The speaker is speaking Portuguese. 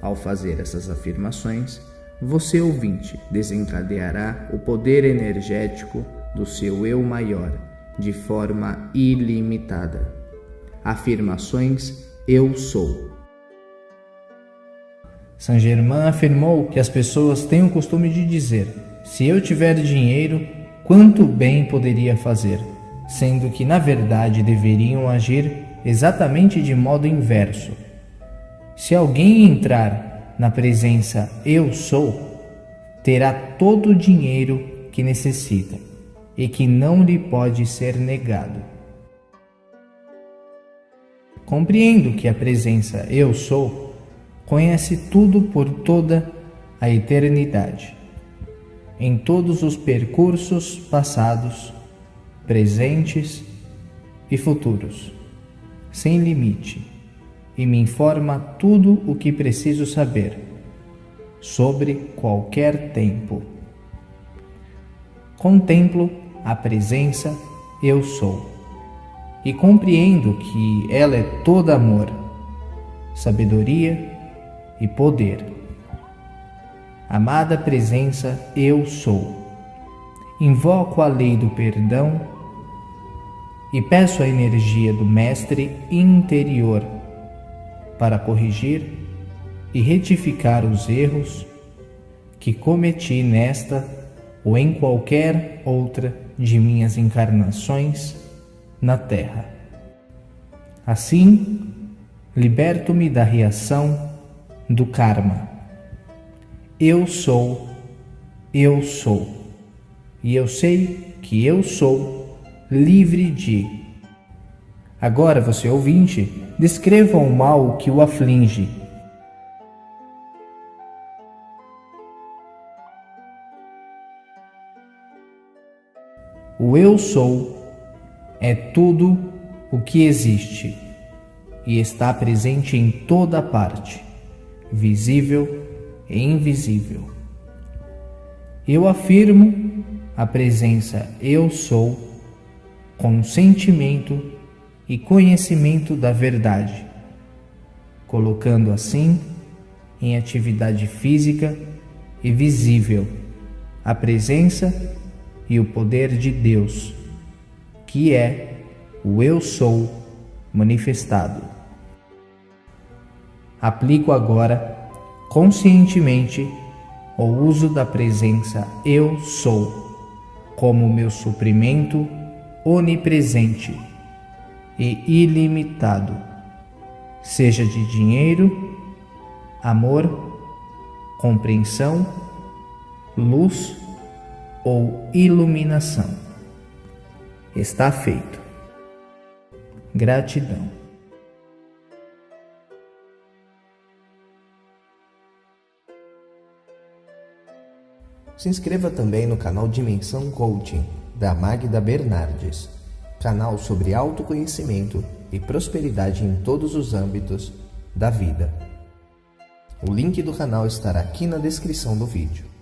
Ao fazer essas afirmações, você ouvinte desencadeará o poder energético do seu eu maior de forma ilimitada. Afirmações Eu sou. Saint Germain afirmou que as pessoas têm o costume de dizer: se eu tiver dinheiro, quanto bem poderia fazer, sendo que na verdade deveriam agir exatamente de modo inverso. Se alguém entrar na presença Eu sou, terá todo o dinheiro que necessita e que não lhe pode ser negado. Compreendo que a presença Eu sou conhece tudo por toda a eternidade, em todos os percursos passados, presentes e futuros, sem limite, e me informa tudo o que preciso saber sobre qualquer tempo. Contemplo a presença eu sou. E compreendo que ela é toda amor, sabedoria e poder. Amada presença eu sou. Invoco a lei do perdão e peço a energia do Mestre interior para corrigir e retificar os erros que cometi nesta ou em qualquer outra de minhas encarnações na Terra. Assim, liberto-me da reação do karma. Eu sou, eu sou, e eu sei que eu sou livre de. Agora, você ouvinte, descreva o mal que o aflige O Eu Sou é tudo o que existe e está presente em toda parte, visível e invisível. Eu afirmo a presença Eu Sou com sentimento e conhecimento da verdade, colocando assim em atividade física e visível a presença e o poder de Deus, que é o Eu Sou manifestado. Aplico agora conscientemente o uso da presença Eu Sou como meu suprimento onipresente e ilimitado, seja de dinheiro, amor, compreensão, luz ou iluminação. Está feito. Gratidão. Se inscreva também no canal Dimensão Coaching, da Magda Bernardes, canal sobre autoconhecimento e prosperidade em todos os âmbitos da vida. O link do canal estará aqui na descrição do vídeo.